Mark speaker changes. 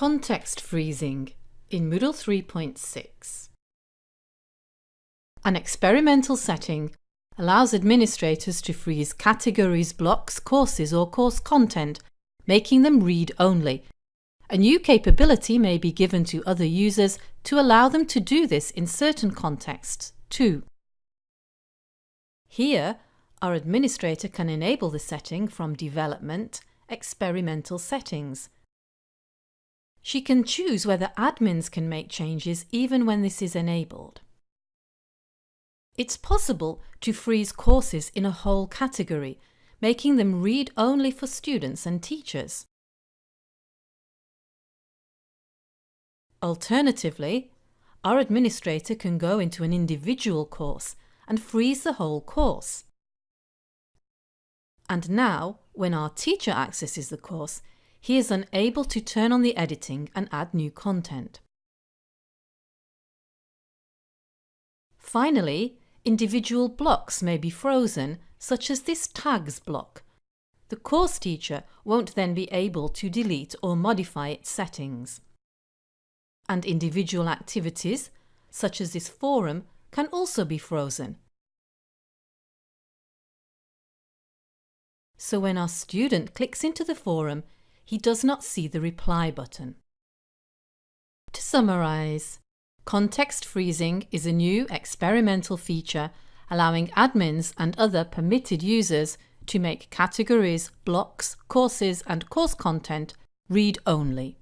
Speaker 1: Context freezing in Moodle 3.6 An experimental setting allows administrators to freeze categories, blocks, courses or course content, making them read-only. A new capability may be given to other users to allow them to do this in certain contexts too. Here, our administrator can enable the setting from Development, Experimental Settings, she can choose whether admins can make changes even when this is enabled. It's possible to freeze courses in a whole category, making them read-only for students and teachers. Alternatively, our administrator can go into an individual course and freeze the whole course. And now, when our teacher accesses the course, he is unable to turn on the editing and add new content. Finally, individual blocks may be frozen, such as this tags block. The course teacher won't then be able to delete or modify its settings. And individual activities, such as this forum, can also be frozen. So when our student clicks into the forum, he does not see the reply button. To summarise, context freezing is a new experimental feature allowing admins and other permitted users to make categories, blocks, courses and course content read-only.